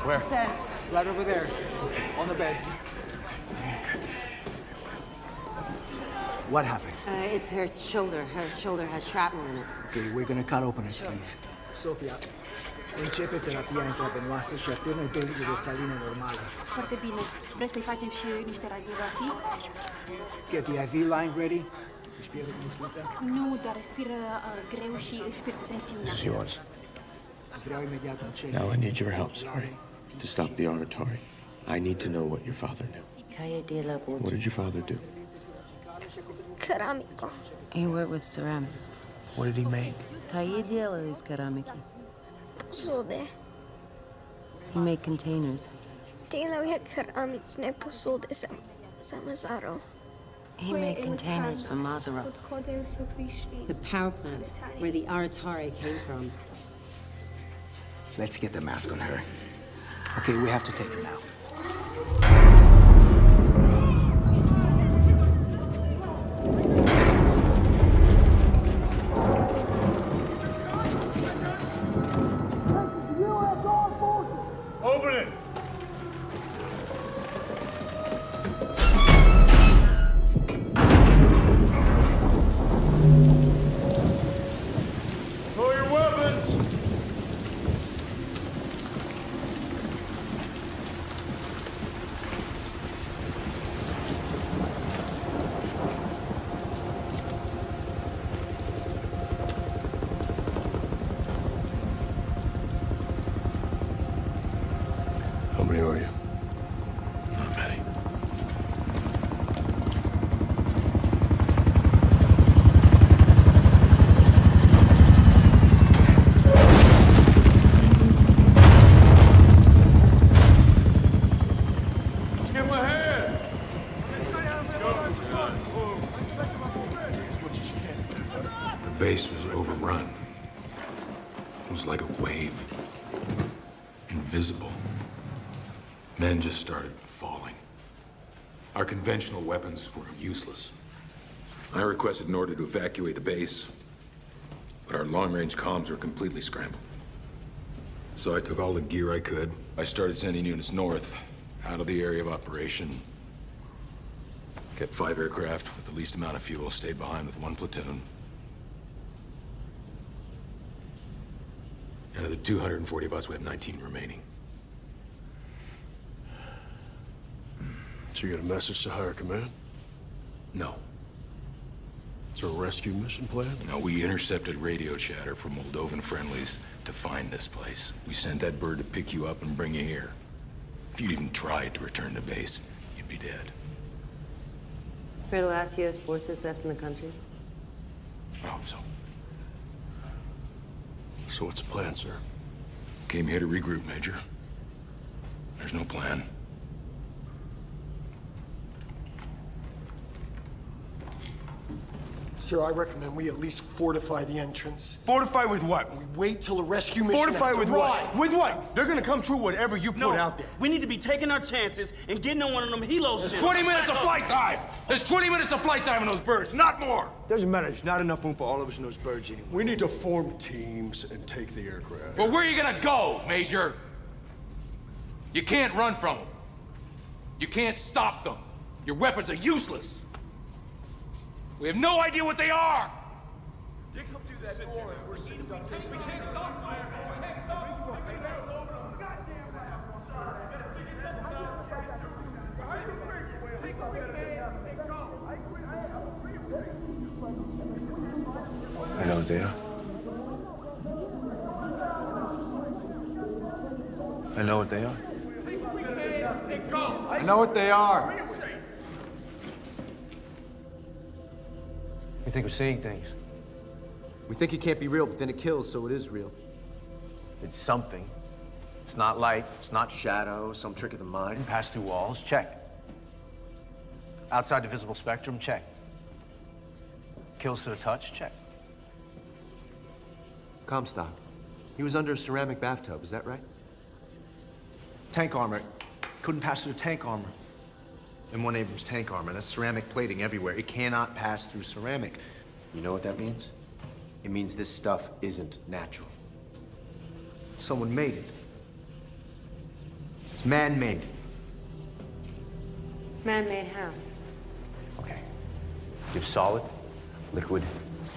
Where? Sam. Right over there. On the bed. What happened? Uh, it's her shoulder. Her shoulder has shrapnel in it. Okay, we're gonna cut open her sleeve. Sofia, Începe terapia intravenoasă și atârnă dozele de saline normale. Foarte bine. Vreți să-i facem și niște radiografii? Get the IV line ready. Își pierde cunoștința? Nu, dar respiră uh, greu și își pierde tensiunea. She was. Vreau imediat un check. Now I need your help, sorry. To stop the oratory. I need to know what your father knew. What did your father do? Ceramico. He worked with ceramic. What did he make? Calle de is ceramic Посуди. He made containers. Делал я керамичные посуди за, за Мазаро. He made containers for Maserat. Отходився прийшли. The power plant where the Aratari came from. Let's get the mask on her. Okay, we have to take her now. Conventional weapons were useless. I requested an order to evacuate the base, but our long-range comms were completely scrambled. So I took all the gear I could. I started sending units north, out of the area of operation. Kept five aircraft with the least amount of fuel, stayed behind with one platoon. And of the 240 of us, we have 19 remaining. So you got a message to higher command? No. Is there a rescue mission plan? No, we intercepted radio chatter from Moldovan friendlies to find this place. We sent that bird to pick you up and bring you here. If you'd even tried to return to base, you'd be dead. We're the last U.S. forces left in the country. I hope so. So what's the plan, sir? Came here to regroup, Major. There's no plan. Sir, I recommend we at least fortify the entrance. Fortify with what? We wait till a rescue mission Fortify has with arrived. what? With what? They're gonna come through whatever you put out there. we need to be taking our chances and getting on one of them helos. There's ships. 20 minutes of flight time! There's 20 minutes of flight time on those birds, not more! Doesn't matter. There's not enough room for all of us in those birds anyway. We need to form teams and take the aircraft. Well, where are you gonna go, Major? You can't run from them. You can't stop them. Your weapons are useless. We have no idea what they are! I know what they are. I know what they are. I know what they are. You think we're seeing things? We think it can't be real, but then it kills, so it is real. It's something. It's not light, it's not shadow, some trick of the mind. Pass through walls, check. Outside the visible spectrum, check. Kills to the touch, check. Comstock. He was under a ceramic bathtub, is that right? Tank armor. Couldn't pass through tank armor. M1 Abrams tank armor. That's ceramic plating everywhere. It cannot pass through ceramic. You know what that means? It means this stuff isn't natural. Someone made it. It's man-made. Man-made how? Okay. Give solid, liquid,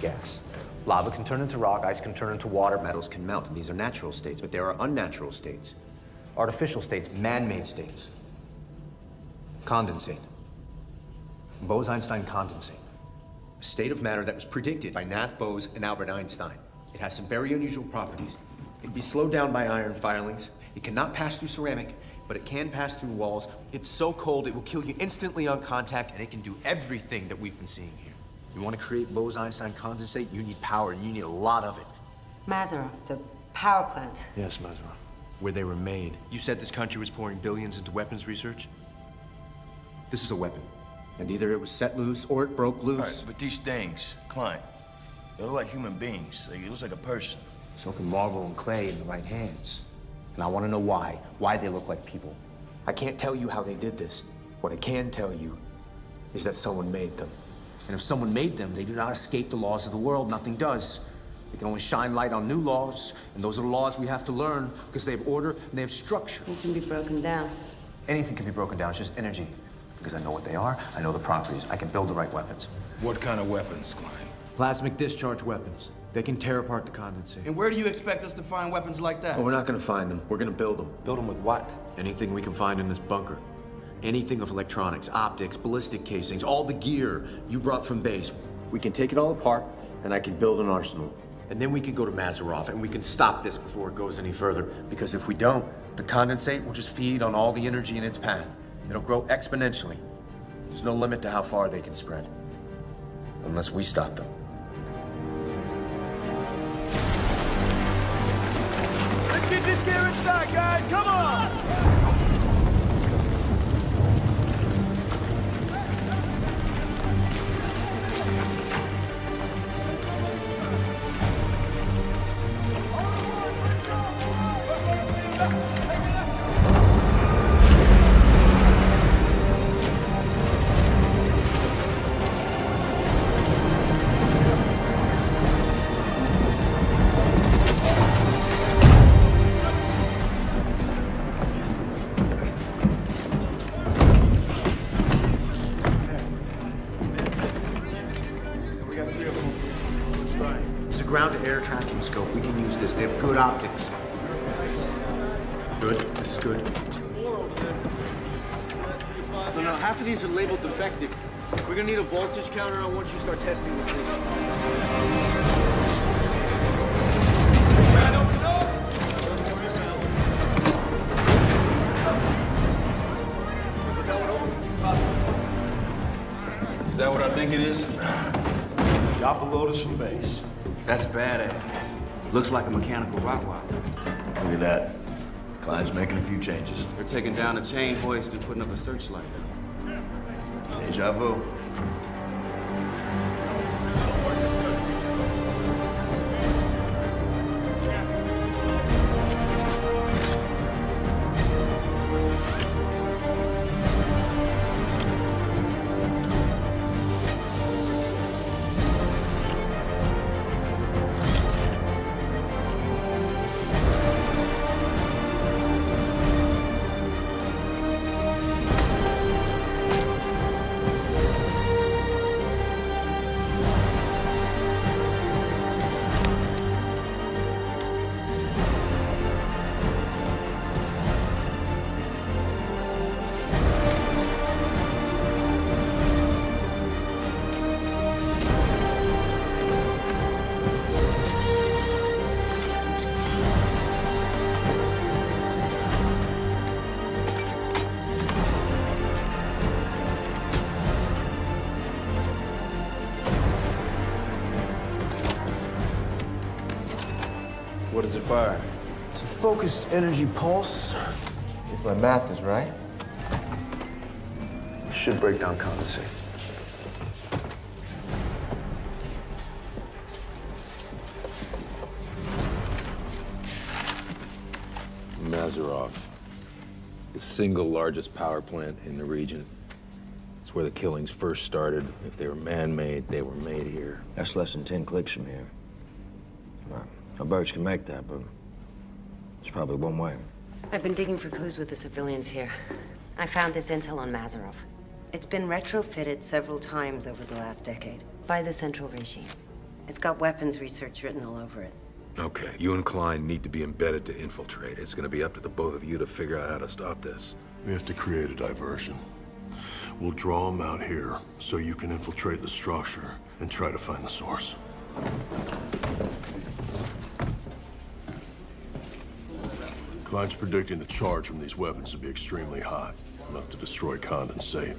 gas. Lava can turn into rock, ice can turn into water, metals can melt, and these are natural states, but there are unnatural states. Artificial states, man-made states. Condensate. Bose-Einstein condensate. A state of matter that was predicted by Nath Bose and Albert Einstein. It has some very unusual properties. It can be slowed down by iron filings. It cannot pass through ceramic, but it can pass through walls. It's so cold, it will kill you instantly on contact, and it can do everything that we've been seeing here. You want to create Bose-Einstein condensate, you need power, and you need a lot of it. Mazarov, the power plant. Yes, Mazarov. Where they were made. You said this country was pouring billions into weapons research? This is a weapon. And either it was set loose or it broke loose. All right, but these things, Clyne, they look like human beings. Like, it looks like a person. So can marble and clay in the right hands. And I want to know why. Why they look like people. I can't tell you how they did this. What I can tell you is that someone made them. And if someone made them, they do not escape the laws of the world. Nothing does. They can only shine light on new laws, and those are the laws we have to learn because they have order and they have structure. It can be broken down. Anything can be broken down. It's just energy. Because I know what they are, I know the properties. I can build the right weapons. What kind of weapons, Clyne? Plasmic discharge weapons. They can tear apart the condensate. And where do you expect us to find weapons like that? Oh, we're not gonna find them. We're gonna build them. Build them with what? Anything we can find in this bunker. Anything of electronics, optics, ballistic casings, all the gear you brought from base. We can take it all apart, and I can build an arsenal. And then we can go to Mazarov, and we can stop this before it goes any further. Because if we don't, the condensate will just feed on all the energy in its path. It'll grow exponentially. There's no limit to how far they can spread. Unless we stop them. Let's get this gear inside, guys. Come on! Gonna need a voltage counter on once you start testing this thing. Is that what I think it is? Drop a load of some base. That's badass. Looks like a mechanical rock wall. Look at that. Clyne's making a few changes. They're taking down a chain hoist and putting up a searchlight. Deja vu. Fire? It's a focused energy pulse. If my math is right. Should break down condensate. Mazarov, the single largest power plant in the region. It's where the killings first started. If they were man-made, they were made here. That's less than 10 clicks from here. Well, our birds can make that, but it's probably one way. I've been digging for clues with the civilians here. I found this intel on Mazarov. It's been retrofitted several times over the last decade by the Central Regime. It's got weapons research written all over it. Okay, you and Clyne need to be embedded to infiltrate. It's gonna be up to the both of you to figure out how to stop this. We have to create a diversion. We'll draw them out here so you can infiltrate the structure and try to find the source. Clyne's predicting the charge from these weapons to be extremely hot, enough to destroy condensate.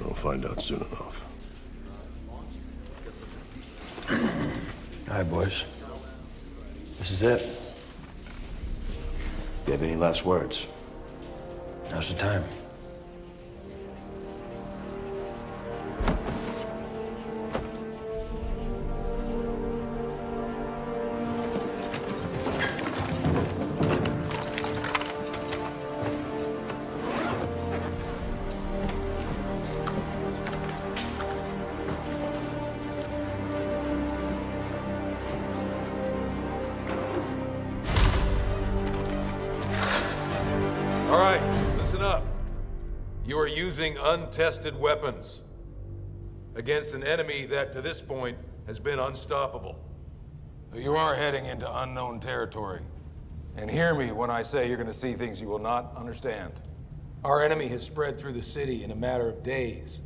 We'll find out soon enough. All right, boys. This is it. If you have any last words, now's the time. Untested weapons against an enemy that, to this point, has been unstoppable. You are heading into unknown territory. And hear me when I say you're going to see things you will not understand. Our enemy has spread through the city in a matter of days.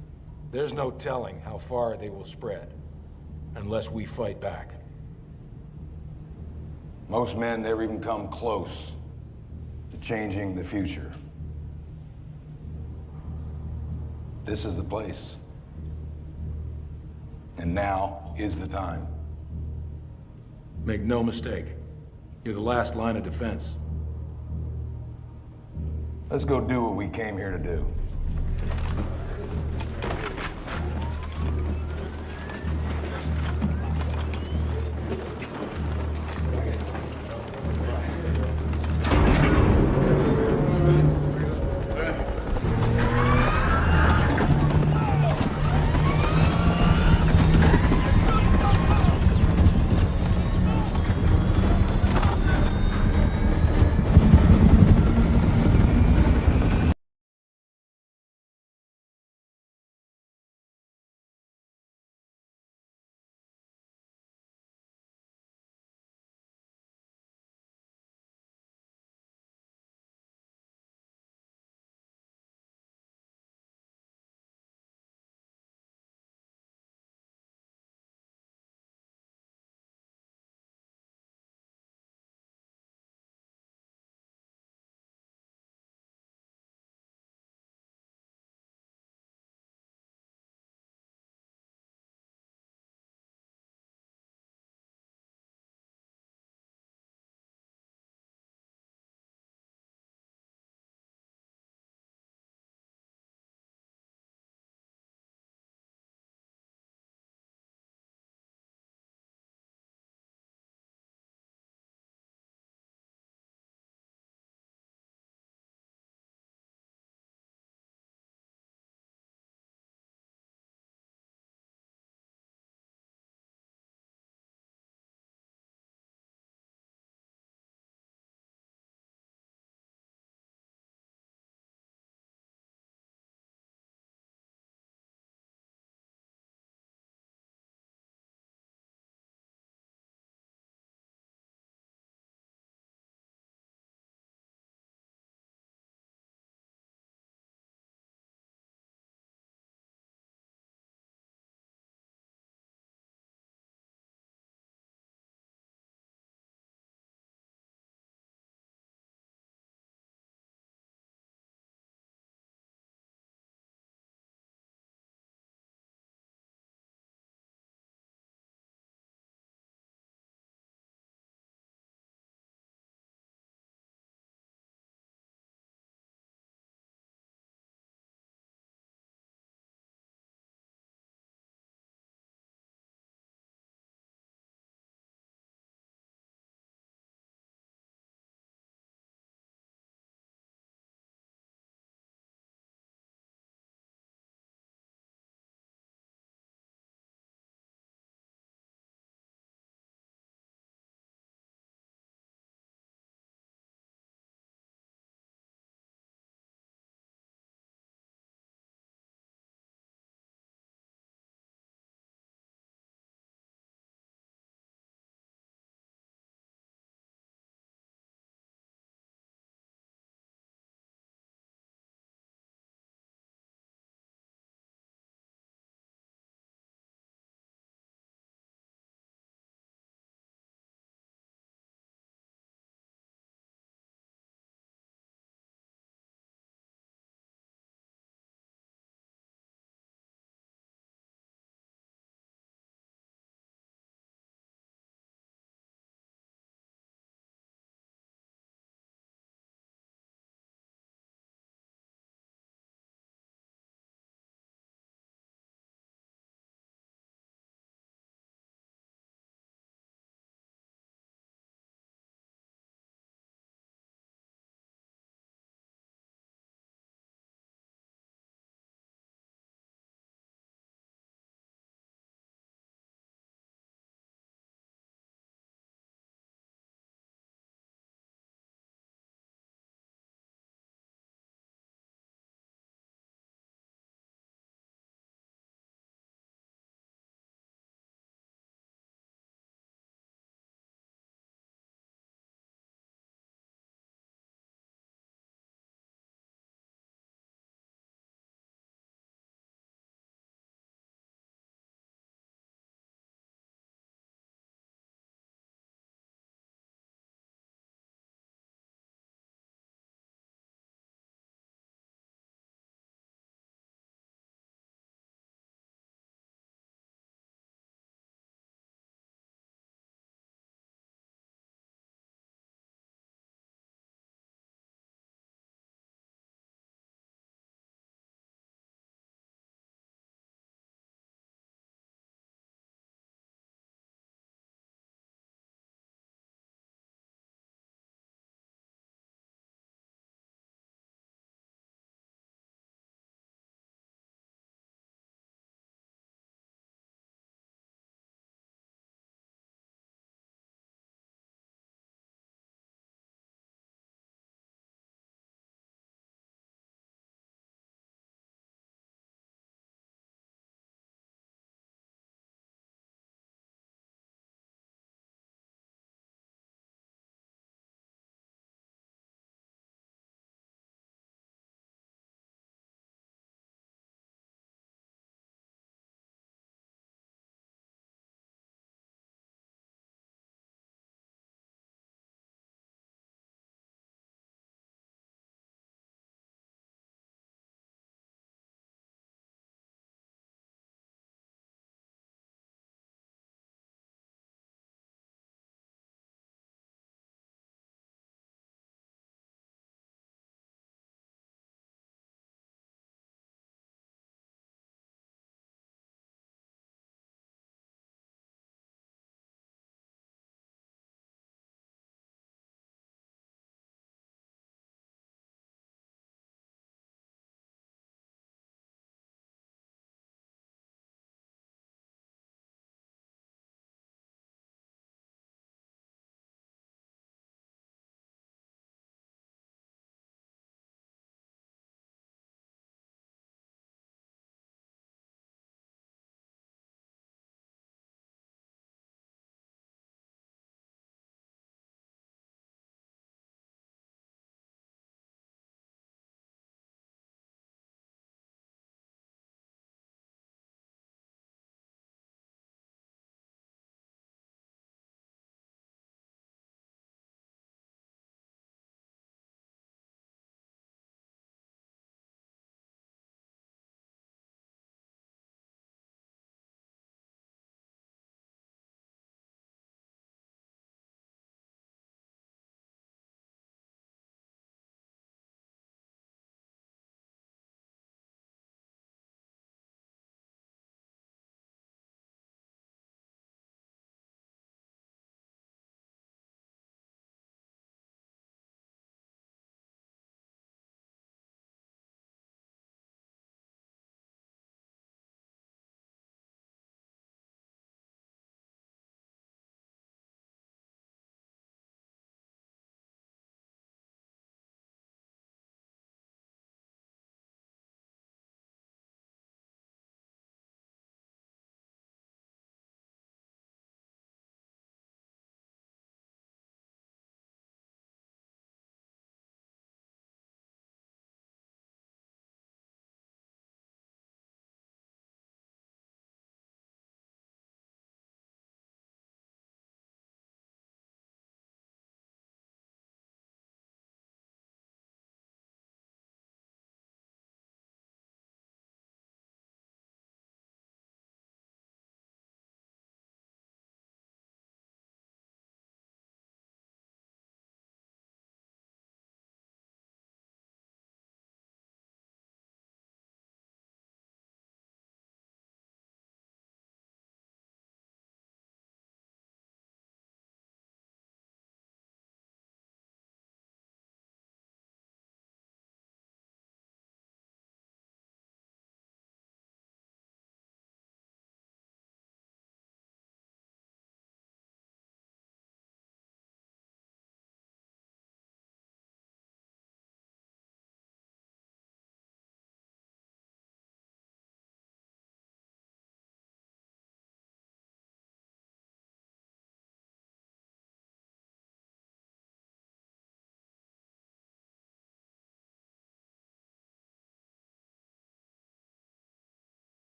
There's no telling how far they will spread unless we fight back. Most men never even come close to changing the future. This is the place. And now is the time. Make no mistake, you're the last line of defense. Let's go do what we came here to do.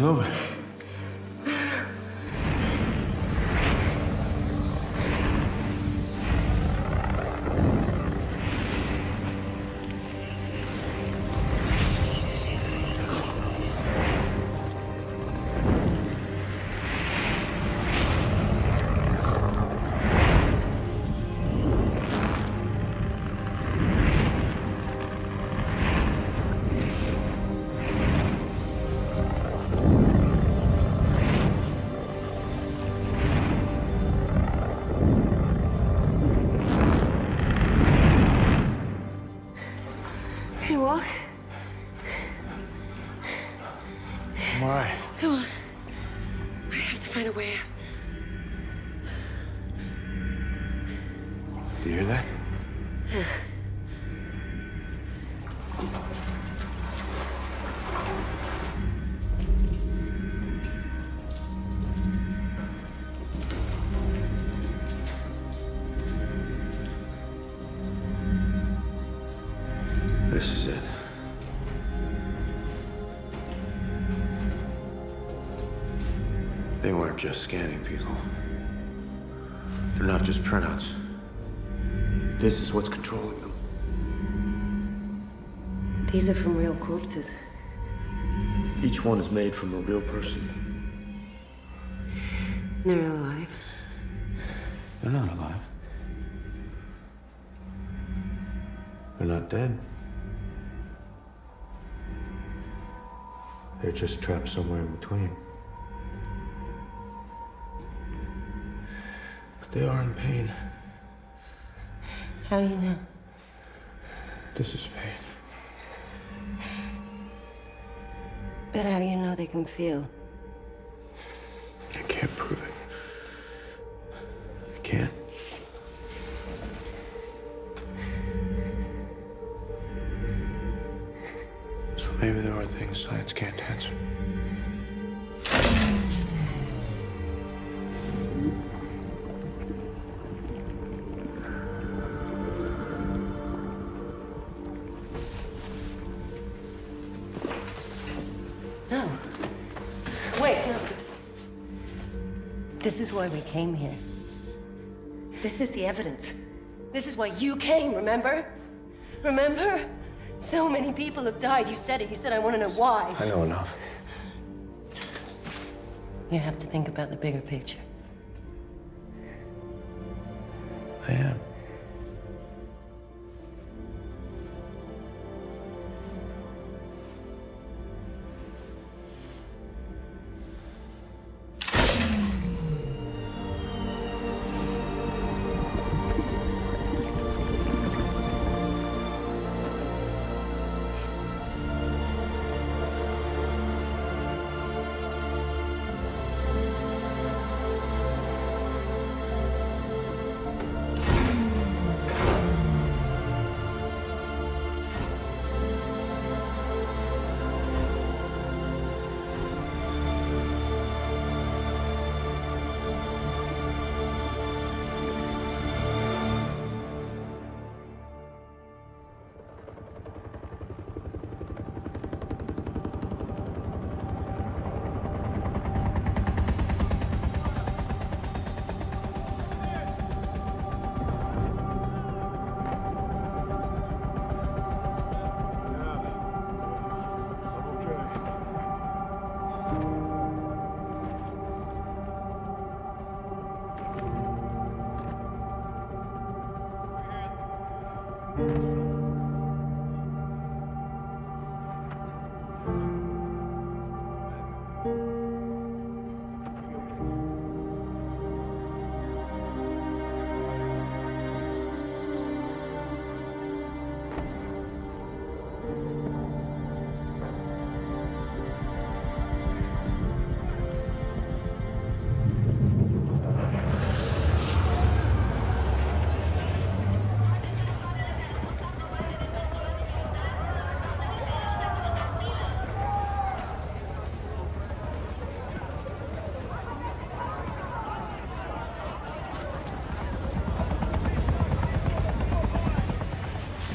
He's weren't just scanning people. They're not just printouts. This is what's controlling them. These are from real corpses. Each one is made from a real person. They're alive. They're not alive. They're not dead. They're just trapped somewhere in between. They are in pain. How do you know? This is pain. But how do you know they can feel? I can't prove it. I can't. So maybe there are things science can't answer. Is why we came here. This is the evidence. This is why you came, remember? Remember? So many people have died. You said it. You said, I want to know why. I know enough. You have to think about the bigger picture. I am.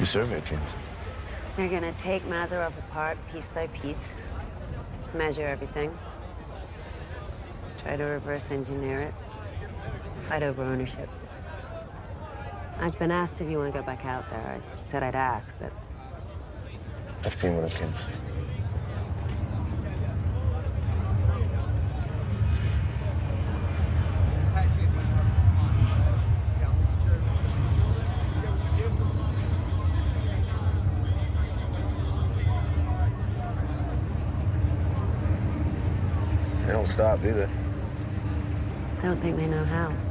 You surveyed James. They're gonna take Mazarov apart piece by piece, measure everything, try to reverse engineer it, fight over ownership. I've been asked if you want to go back out there. I said I'd ask, but I've seen what it gives. Stop, do they? I don't think they know how.